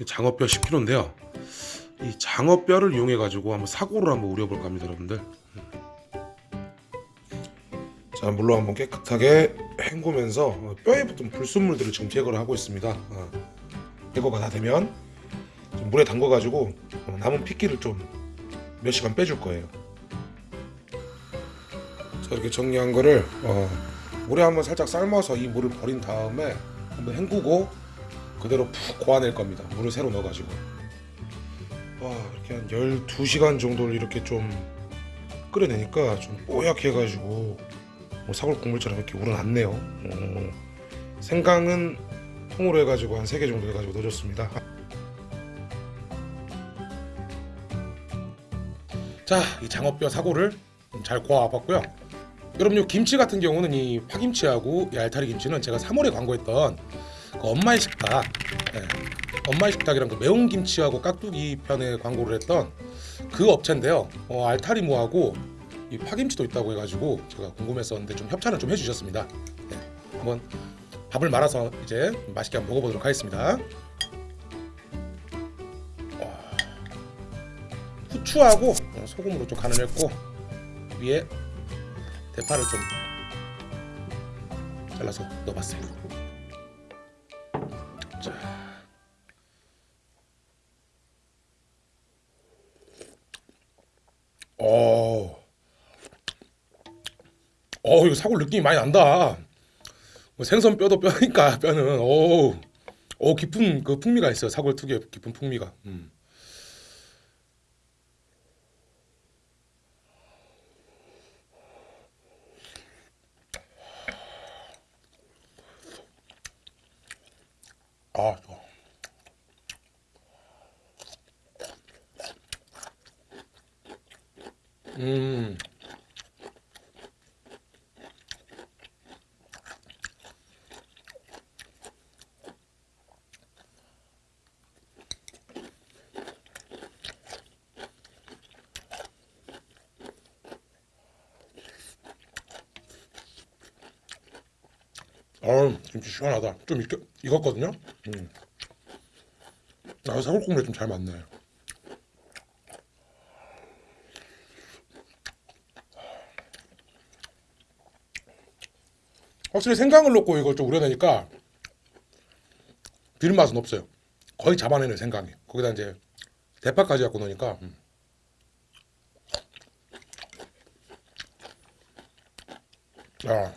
이 장어뼈 10kg인데요. 이 장어뼈를 이용해 가지고 한번 사고를 한번 우려볼까 합니다, 여러분들. 자, 물로 한번 깨끗하게 헹구면서 어, 뼈에 붙은 불순물들을 지금 제거를 하고 있습니다. 어, 제거가 다 되면 좀 물에 담궈 가지고 어, 남은 핏기를 좀 몇 시간 빼줄 거예요. 자, 이렇게 정리한 거를 어, 물에 한번 살짝 삶아서 이 물을 버린 다음에 한번 헹구고 그대로 푹 고아낼 겁니다. 물을 새로 넣어가지고. 와 이렇게 한 12시간 정도를 이렇게 좀 끓여내니까 좀 뽀얗게 해가지고 뭐 사골 국물처럼 이렇게 우러났네요. 음, 생강은 통으로 해가지고 한 3개 정도 해가지고 넣어줬습니다. 자, 이 장어뼈 사골을 잘 고아봤고요. 여러분 요 김치 같은 경우는 이 파김치하고 이 알타리 김치는 제가 3월에 광고했던 그 엄마의 식탁 예, 엄마의 식탁이란 그 매운 김치하고 깍두기 편에 광고를 했던 그 업체인데요. 어, 알타리무하고 이 파김치도 있다고 해가지고 제가 궁금했었는데 좀 협찬을 좀 해주셨습니다. 예, 한번 밥을 말아서 이제 맛있게 한번 먹어보도록 하겠습니다. 와, 후추하고 어, 소금으로 좀 간을 했고 위에 대파를 좀 잘라서 넣어봤어요. 어 이거 사골 느낌이 많이 난다. 뭐 생선 뼈도 뼈니까 뼈는 오, 오 깊은 그 풍미가 있어요. 사골 특유의 깊은 풍미가. 음. 아, 좋아. 음. 아, 김치 시원하다. 좀 익, 익었거든요. 음. 아, 사골 국물에 좀 잘 맞네. 확실히 생강을 넣고 이걸 좀 우려내니까 비린 맛은 없어요. 거의 잡아내는 생강이. 거기다 이제 대파까지 갖고 넣으니까. 음. 아.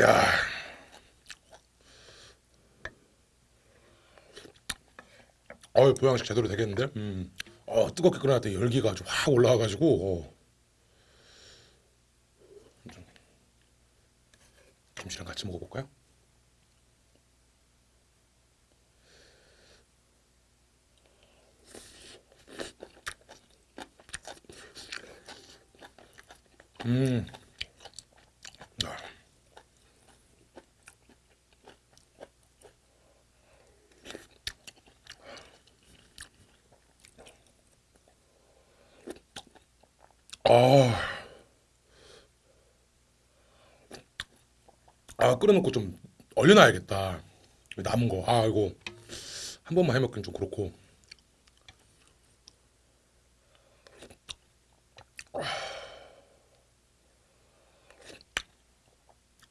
야. 어이 보양식 제대로 되겠는데? 음. 어 뜨겁게 끓여놨더니 열기가 아주 확 올라와가지고 어. 좀 김치랑 같이 먹어볼까요? 음. 아. 아, 아 끓여놓고 좀 얼려놔야겠다. 남은 거. 아 이거 한 번만 해먹기는 좀 그렇고.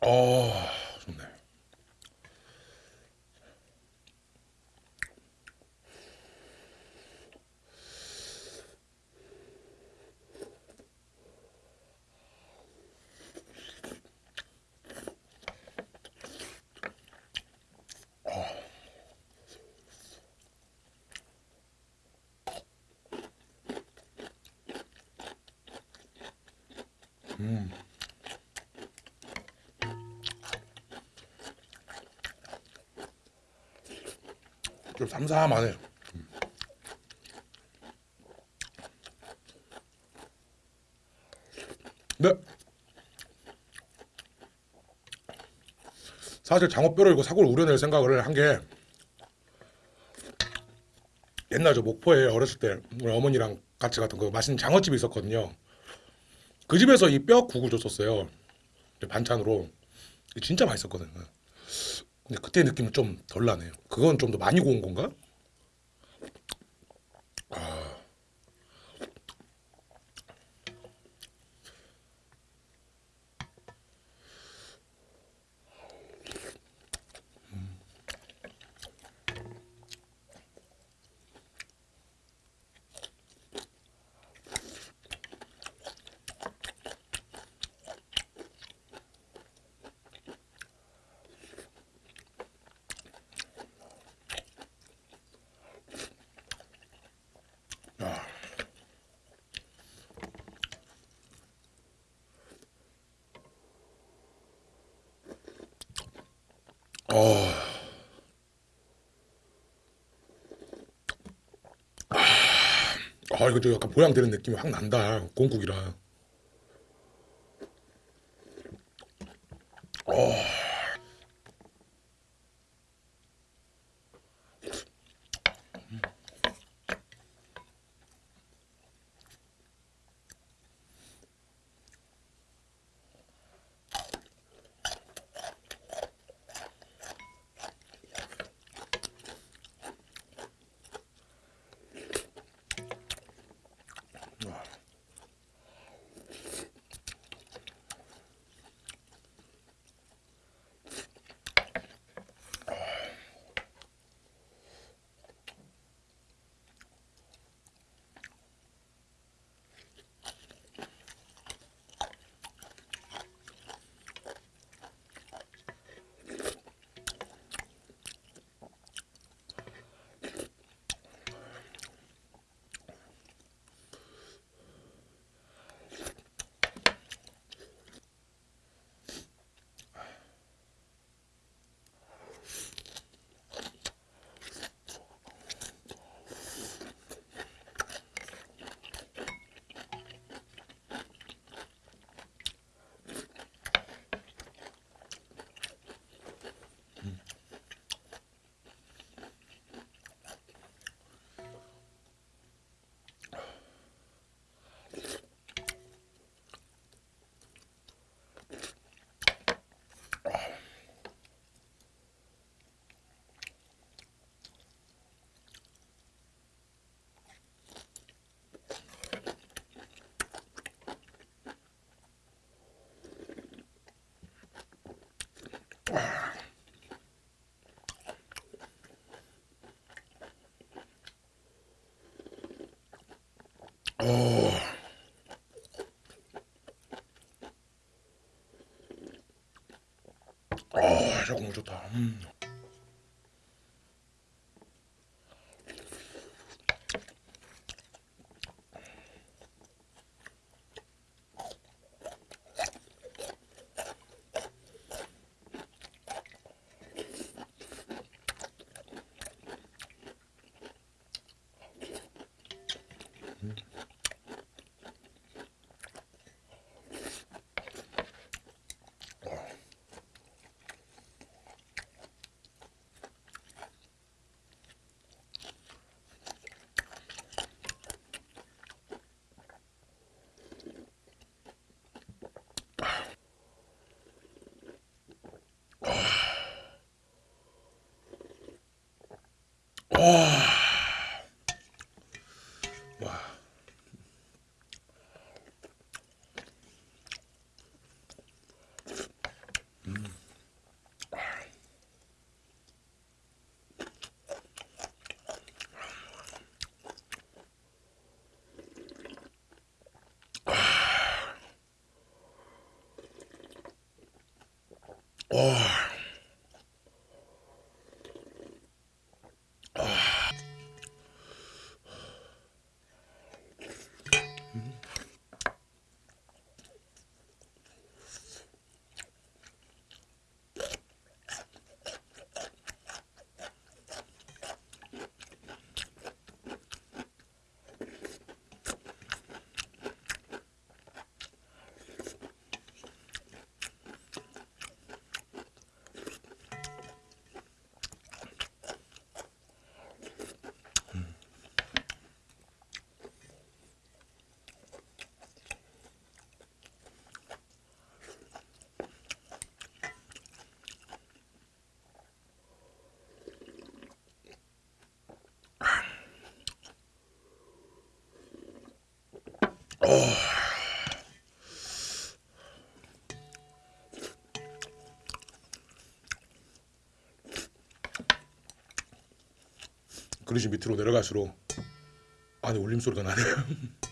아, 좋네. 음. 좀 삼삼하네. 음. 네. 사실 장어뼈를 이거 사골 우려낼 생각을 한 게 옛날 저 목포에 어렸을 때 우리 어머니랑 같이 갔던 그 맛있는 장어집이 있었거든요. 그 집에서 이 뼈 국을 줬었어요. 반찬으로 진짜 맛있었거든. 근데 그때 느낌은 좀 덜 나네요. 그건 좀 더 많이 구운 건가? 어. 아 이거 좀 약간 보양되는 느낌이 확 난다. 공국이라. 아, 저거 너무 좋다. 음. 와. 그릇이 밑으로 내려갈수록 안에 울림 소리가 나네요.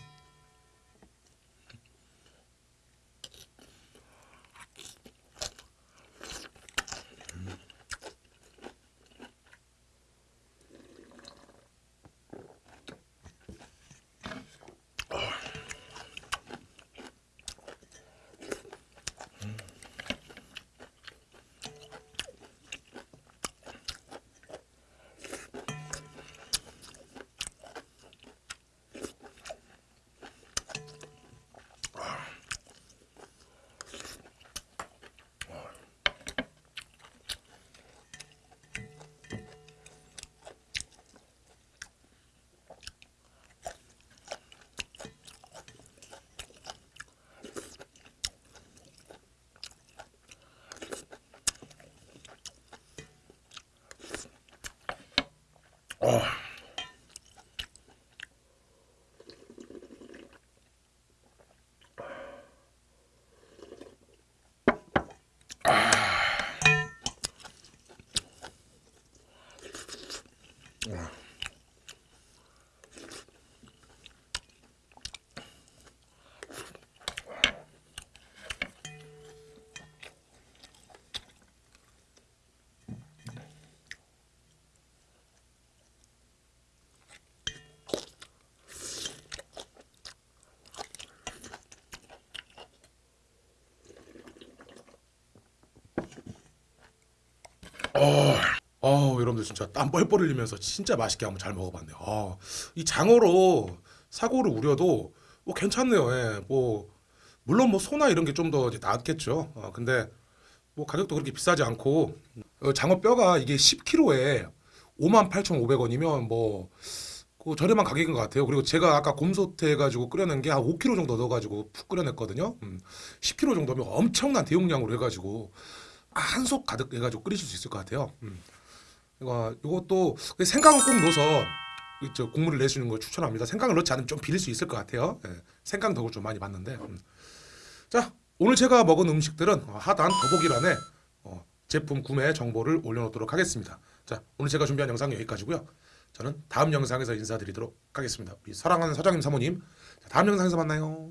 어, 여러분들 진짜 땀 뻘뻘 흘리면서 진짜 맛있게 한번 잘 먹어봤네요. 어, 이 장어로 사고를 우려도 뭐 괜찮네요. 예, 뭐 물론 뭐 소나 이런 게 좀 더 낫겠죠. 어, 근데 뭐 가격도 그렇게 비싸지 않고 어, 장어 뼈가 이게 10kg에 58,500원이면 뭐 그 저렴한 가격인 것 같아요. 그리고 제가 아까 곰소태 해가지고 끓여낸 게 한 5kg 정도 넣어가지고 푹 끓여냈거든요. 음, 10kg 정도면 엄청난 대용량으로 해가지고 한솥 가득 해가지고 끓이실 수 있을 것 같아요. 음. 이거 이것도 생강을 꼭 넣어서 이저 국물을 내시는 걸 추천합니다. 생강을 넣지 않으면 좀 비릴 수 있을 것 같아요. 예, 생강 덕을 좀 많이 봤는데. 음. 자 오늘 제가 먹은 음식들은 어, 하단 더보기란에 어, 제품 구매 정보를 올려놓도록 하겠습니다. 자 오늘 제가 준비한 영상 은 여기까지고요. 저는 다음 영상에서 인사드리도록 하겠습니다. 우리 사랑하는 사장님 사모님 자, 다음 영상에서 만나요.